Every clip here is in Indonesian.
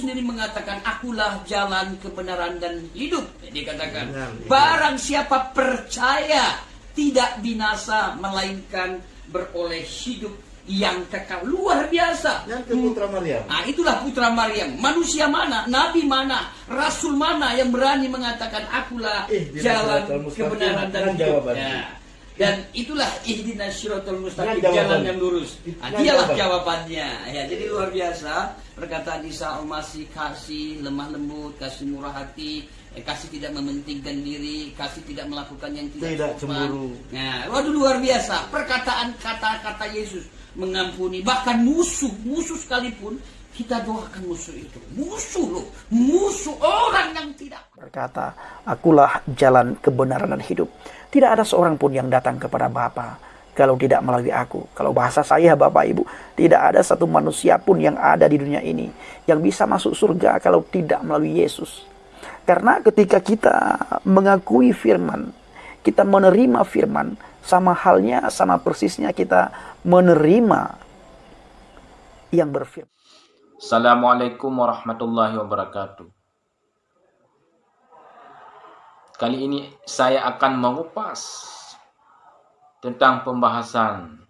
sendiri mengatakan, akulah jalan kebenaran dan hidup. Dia katakan, Benar. barang siapa percaya tidak binasa, melainkan beroleh hidup yang kekal. Luar biasa. Yang ke Putra Maryam. Nah, itulah putra Maryam. Manusia mana, nabi mana, rasul mana yang berani mengatakan akulah Eh, jalan kebenaran dan hidup. jawabannya. Ya. Dan itulah ihdinas syiratal mustaqim, jalan yang lurus. Nah, dialah jawabannya. jawabannya. Ya, jadi luar biasa perkataan Isa Al-Masih kasih lemah lembut, kasih murah hati, eh, kasih tidak mementingkan diri, kasih tidak melakukan yang tidak, Tidak sopan. cemburu. Nah, waduh luar biasa. Perkataan kata-kata Yesus mengampuni bahkan musuh, musuh sekalipun kita doakan musuh itu. Musuh loh, musuh orang yang tidak berkata, Akulah jalan kebenaran dan hidup. Tidak ada seorang pun yang datang kepada Bapa kalau tidak melalui aku. Kalau bahasa saya Bapak Ibu, tidak ada satu manusia pun yang ada di dunia ini yang bisa masuk surga kalau tidak melalui Yesus. Karena ketika kita mengakui firman, kita menerima firman, sama halnya, sama persisnya kita menerima yang berfirman. Assalamualaikum warahmatullahi wabarakatuh. Kali ini saya akan mengupas tentang pembahasan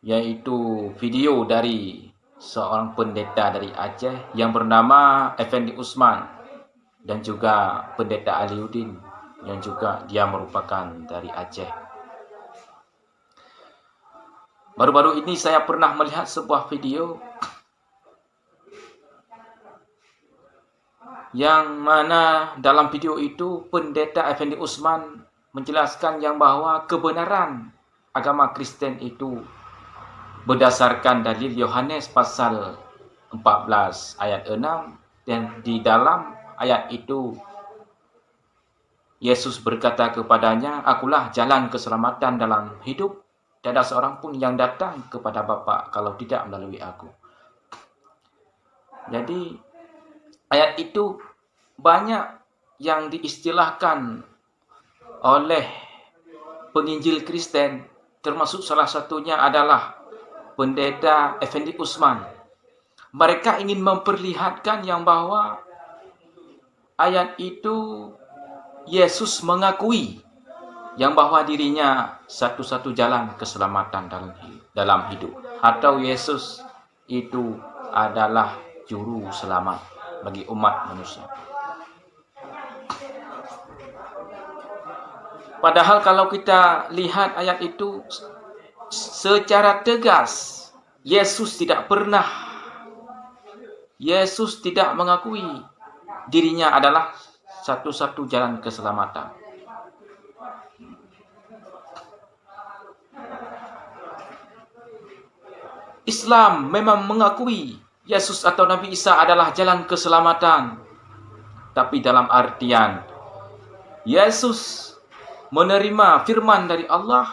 yaitu video dari seorang pendeta dari Aceh yang bernama Effendi Usman dan juga pendeta Aliuddin yang juga dia merupakan dari Aceh. Baru-baru ini saya pernah melihat sebuah video yang mana dalam video itu pendeta Effendi Usman menjelaskan yang bahwa kebenaran agama Kristen itu berdasarkan dalil Yohanes pasal 14 ayat 6 dan di dalam ayat itu Yesus berkata kepadanya, Akulah jalan keselamatan dalam hidup Tiada seorang pun yang datang kepada Bapa kalau tidak melalui aku. Jadi ayat itu banyak yang diistilahkan oleh penginjil Kristen termasuk salah satunya adalah pendeta Effendi Usman. Mereka ingin memperlihatkan yang bahwa ayat itu Yesus mengakui yang bahwa dirinya satu-satu jalan keselamatan dalam hidup, atau Yesus itu adalah juru selamat bagi umat manusia. Padahal kalau kita lihat ayat itu secara tegas Yesus tidak pernah Yesus tidak mengakui dirinya adalah satu-satu jalan keselamatan. Islam memang mengakui Yesus atau Nabi Isa adalah jalan keselamatan. Tapi dalam artian Yesus menerima firman dari Allah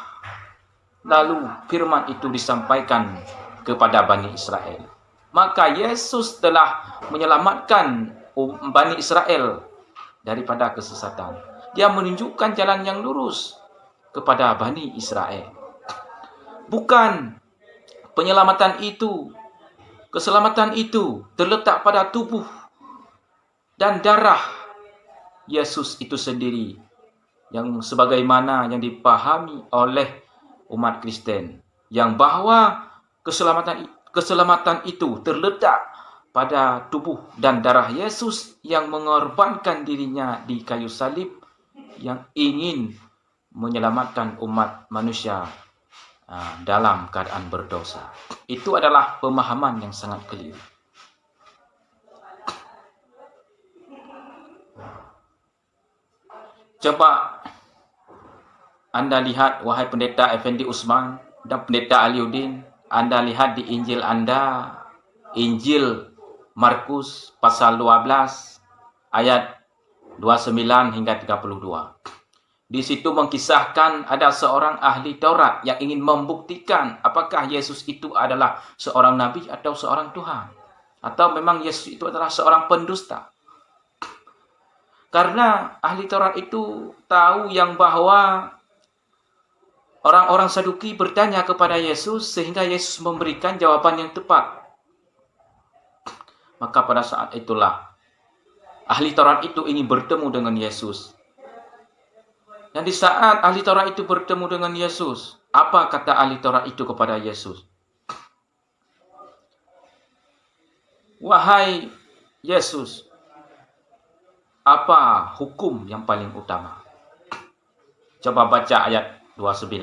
lalu firman itu disampaikan kepada Bani Israel. Maka Yesus telah menyelamatkan Bani Israel daripada kesesatan. Dia menunjukkan jalan yang lurus kepada Bani Israel. Bukan penyelamatan itu, keselamatan itu terletak pada tubuh dan darah Yesus itu sendiri yang sebagaimana yang dipahami oleh umat Kristen yang bahwa keselamatan keselamatan itu terletak pada tubuh dan darah Yesus yang mengorbankan dirinya di kayu salib yang ingin menyelamatkan umat manusia dalam keadaan berdosa. Itu adalah pemahaman yang sangat keliru. Coba anda lihat, wahai pendeta Effendi Usman dan pendeta Aliuddin, Anda lihat di Injil Anda, Injil Markus pasal 12 ayat 29 hingga 32. Di situ mengkisahkan ada seorang ahli Taurat yang ingin membuktikan apakah Yesus itu adalah seorang nabi atau seorang Tuhan. Atau memang Yesus itu adalah seorang pendusta. Karena ahli Taurat itu tahu yang bahwa orang-orang Saduki bertanya kepada Yesus sehingga Yesus memberikan jawaban yang tepat. Maka pada saat itulah ahli Taurat itu ingin bertemu dengan Yesus. Dan di saat ahli Taurat itu bertemu dengan Yesus, apa kata ahli Taurat itu kepada Yesus? Wahai Yesus, apa hukum yang paling utama? Coba baca ayat 29.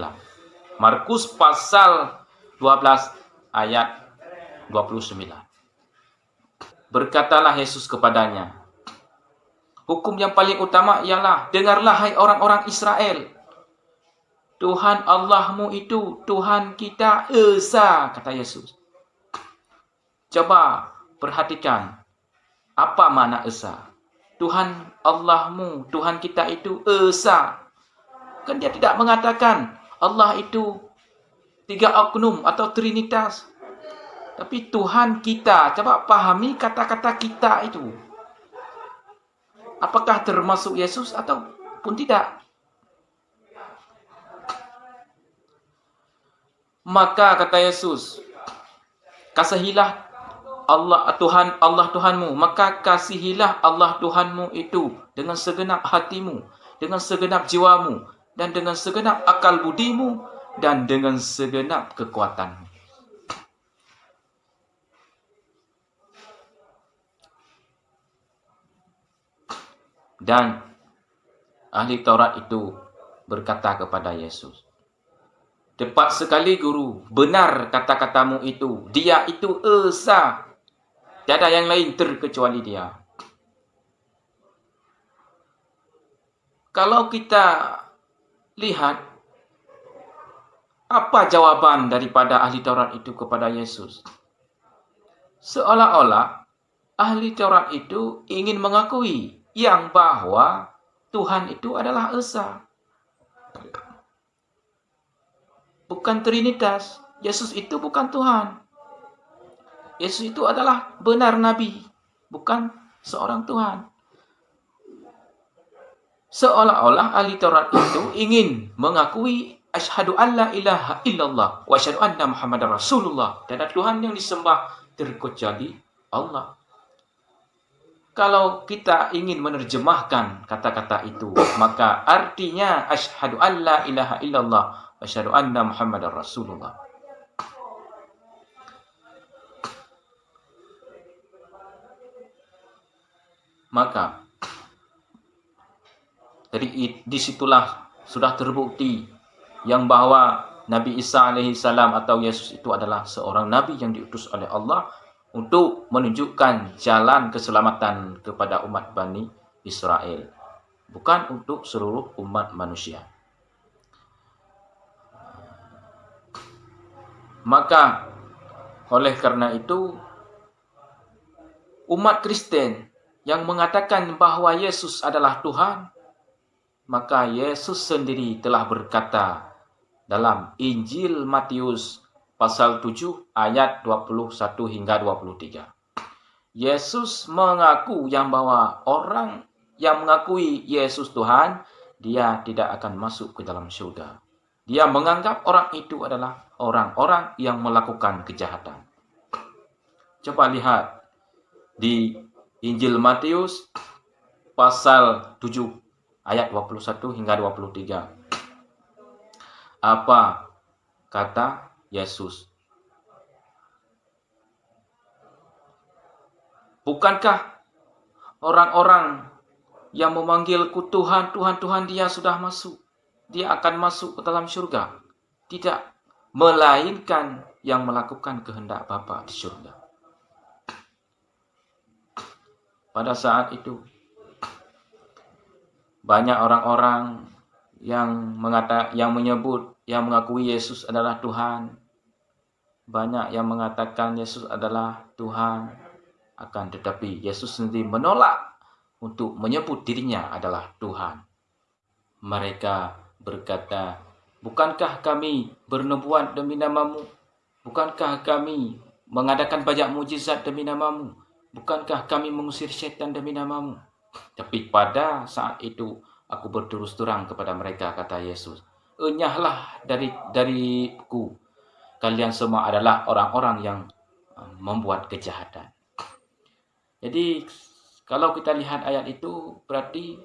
Markus pasal 12 ayat 29. Berkatalah Yesus kepadanya, Hukum yang paling utama ialah, dengarlah hai orang-orang Israel. Tuhan Allahmu itu, Tuhan kita Esa, kata Yesus. Coba perhatikan, apa makna Esa? Tuhan Allahmu, Tuhan kita itu Esa. Kan dia tidak mengatakan Allah itu tiga oknum atau trinitas. Tapi Tuhan kita, coba pahami kata-kata kita itu. Apakah termasuk Yesus atau pun tidak? Maka kata Yesus, kasihilah Allah Tuhan Allah Tuhanmu, maka kasihilah Allah Tuhanmu itu dengan segenap hatimu, dengan segenap jiwamu, dan dengan segenap akal budimu, dan dengan segenap kekuatanmu. Dan ahli Taurat itu berkata kepada Yesus, Tepat sekali guru, benar kata-katamu itu. Dia itu Esa. Tiada yang lain terkecuali dia. Kalau kita lihat apa jawaban daripada ahli Taurat itu kepada Yesus? Seolah-olah ahli Taurat itu ingin mengakui yang bahwa Tuhan itu adalah Esa. Bukan Trinitas. Yesus itu bukan Tuhan. Yesus itu adalah benar Nabi. Bukan seorang Tuhan. Seolah-olah ahli Taurat itu ingin mengakui Ashadu an la ilaha illallah wa anna Muhammad Rasulullah. Ada Tuhan yang disembah terkecuali Allah kalau kita ingin menerjemahkan kata-kata itu, maka artinya asyhadu an la ilaha illallah asyhadu anna muhammadar rasulullah. Maka dari di situlah sudah terbukti yang bahwa Nabi Isa alaihi salam atau Yesus itu adalah seorang nabi yang diutus oleh Allah untuk menunjukkan jalan keselamatan kepada umat Bani Israel, bukan untuk seluruh umat manusia. Maka oleh karena itu umat Kristen yang mengatakan bahwa Yesus adalah Tuhan, maka Yesus sendiri telah berkata dalam Injil Matius pasal 7 ayat 21 hingga 23. Yesus mengaku yang bahwa orang yang mengakui Yesus Tuhan, dia tidak akan masuk ke dalam surga. Dia menganggap orang itu adalah orang-orang yang melakukan kejahatan. Coba lihat di Injil Matius pasal 7 ayat 21 hingga 23. Apa kata Yesus. Bukankah orang-orang yang memanggilku Tuhan, Tuhan, Tuhan dia sudah masuk. Dia akan masuk ke dalam surga. Tidak. Melainkan yang melakukan kehendak Bapa di surga. Pada saat itu, banyak orang-orang yang mengata, yang menyebut, yang mengakui Yesus adalah Tuhan, banyak yang mengatakan Yesus adalah Tuhan, akan tetapi Yesus sendiri menolak untuk menyebut dirinya adalah Tuhan. Mereka berkata, Bukankah kami bernubuat demi namamu? Bukankah kami mengadakan banyak mujizat demi namamu? Bukankah kami mengusir setan demi namamu? Tapi pada saat itu aku berterus terang kepada mereka, kata Yesus. Enyahlah dari dariku kalian semua adalah orang-orang yang uh, membuat kejahatan. Jadi kalau kita lihat ayat itu berarti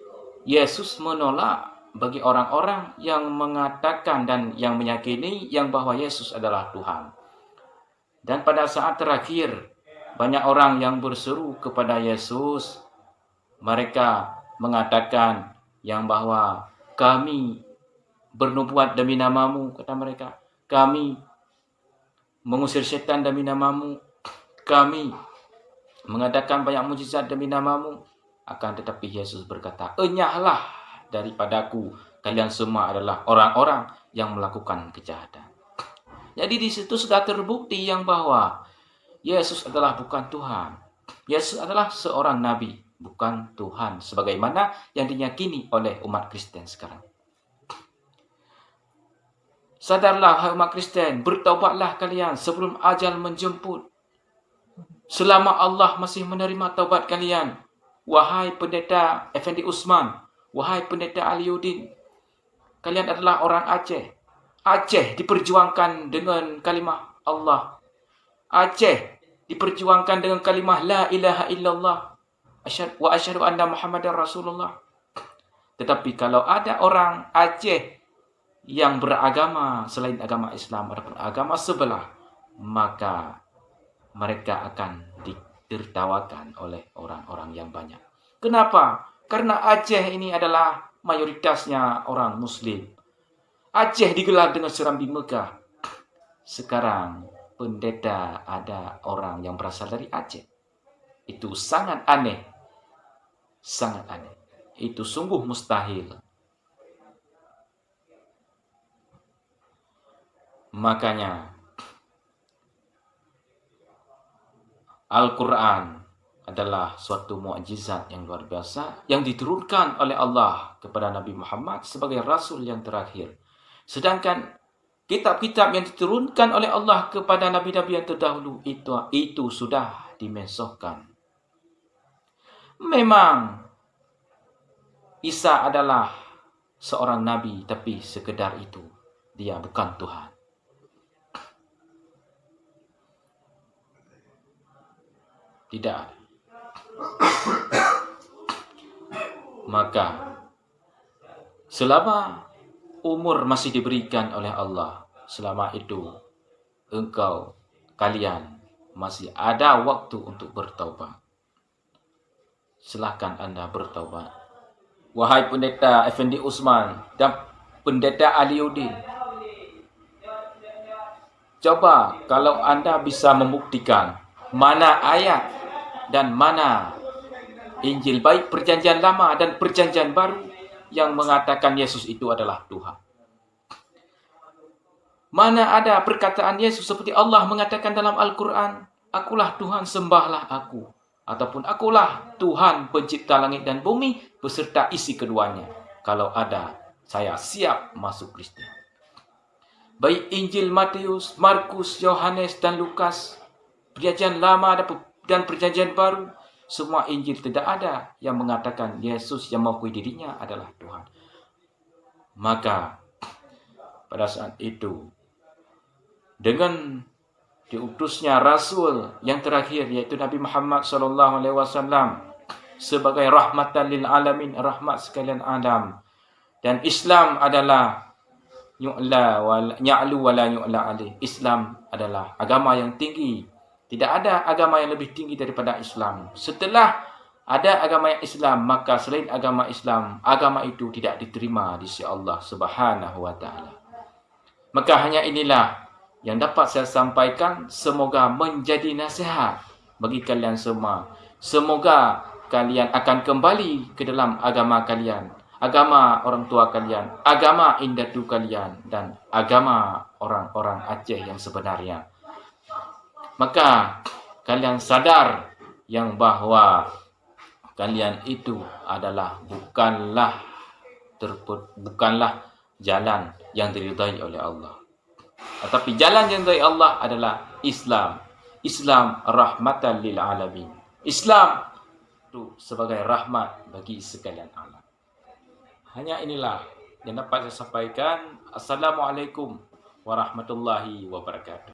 Yesus menolak bagi orang-orang yang mengatakan dan yang meyakini yang bahwa Yesus adalah Tuhan. Dan pada saat terakhir banyak orang yang berseru kepada Yesus mereka mengatakan yang bahwa kami bernubuat demi namamu kata mereka kami mengusir setan demi namamu kami mengadakan banyak mujizat demi namamu. Akan tetapi Yesus berkata, enyahlah daripadaku. Kalian semua adalah orang-orang yang melakukan kejahatan. Jadi di situ sudah terbukti yang bahwa Yesus adalah bukan Tuhan. Yesus adalah seorang nabi, bukan Tuhan. Sebagaimana yang dinyakini oleh umat Kristen sekarang. Sadarlah hai umat Kristen, bertaubatlah kalian sebelum ajal menjemput. Selama Allah masih menerima taubat kalian, wahai pendeta Effendi Usman, wahai pendeta Aliuddin, kalian adalah orang Aceh. Aceh diperjuangkan dengan kalimah Allah. Aceh diperjuangkan dengan kalimah La ilaha illallah wa asyhadu anna Muhammadar Rasulullah. Tetapi kalau ada orang Aceh yang beragama selain agama Islam ataupun agama sebelah, maka mereka akan ditertawakan oleh orang-orang yang banyak. Kenapa? Karena Aceh ini adalah mayoritasnya orang Muslim. Aceh digelar dengan serambi Mekah. Sekarang pendeta ada orang yang berasal dari Aceh. Itu sangat aneh. Sangat aneh. Itu sungguh mustahil. Makanya Al-Quran adalah suatu mukjizat yang luar biasa yang diturunkan oleh Allah kepada Nabi Muhammad sebagai rasul yang terakhir. Sedangkan kitab-kitab yang diturunkan oleh Allah kepada nabi-nabi yang terdahulu itu itu sudah dimensohkan. Memang Isa adalah seorang nabi tapi sekedar itu dia bukan Tuhan. Tidak Maka selama umur masih diberikan oleh Allah, selama itu engkau kalian masih ada waktu untuk bertaubat. Silahkan anda bertaubat. Wahai pendeta Effendi Usman dan pendeta Aliuddin. Coba kalau anda bisa membuktikan mana ayat dan mana Injil baik perjanjian lama dan perjanjian baru yang mengatakan Yesus itu adalah Tuhan. Mana ada perkataan Yesus seperti Allah mengatakan dalam Al-Quran, Akulah Tuhan, sembahlah aku. Ataupun akulah Tuhan pencipta langit dan bumi beserta isi keduanya. Kalau ada, saya siap masuk Kristen. Baik Injil Matius, Markus, Yohanes, dan Lukas, perjanjian lama dan perjanjian baru, semua Injil tidak ada yang mengatakan Yesus yang mengakui dirinya adalah Tuhan. Maka pada saat itu dengan diutusnya Rasul yang terakhir yaitu Nabi Muhammad wasallam sebagai rahmatan lil alamin rahmat sekalian alam dan Islam adalah yu'la wa ya'lu wa la yu'la alih Islam adalah agama yang tinggi tidak ada agama yang lebih tinggi daripada Islam. Setelah ada agama yang Islam, maka selain agama Islam, agama itu tidak diterima di sisi Allah Subhanahu wa taala. Maka hanya inilah yang dapat saya sampaikan, semoga menjadi nasihat bagi kalian semua. Semoga kalian akan kembali ke dalam agama kalian, agama orang tua kalian, agama indatu kalian dan agama orang-orang Aceh yang sebenarnya maka kalian sadar yang bahwa kalian itu adalah bukanlah terput bukanlah jalan yang diridhai oleh Allah. Tetapi jalan yang diridhai Allah adalah Islam. Islam rahmatan lil alamin. Islam itu sebagai rahmat bagi sekalian alam. Hanya inilah yang dapat saya sampaikan. Assalamualaikum warahmatullahi wabarakatuh.